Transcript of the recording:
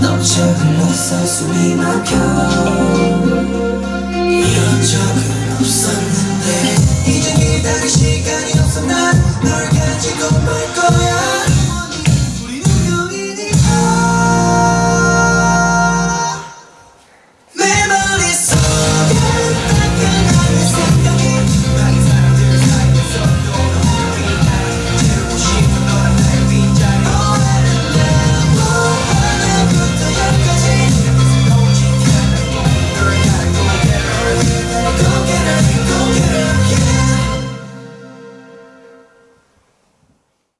멈춰 흘러서 숨이 막혀 이런 적은 없었는데. 이제 기다릴 시간이 없어. 난 널 가지고 말 거야.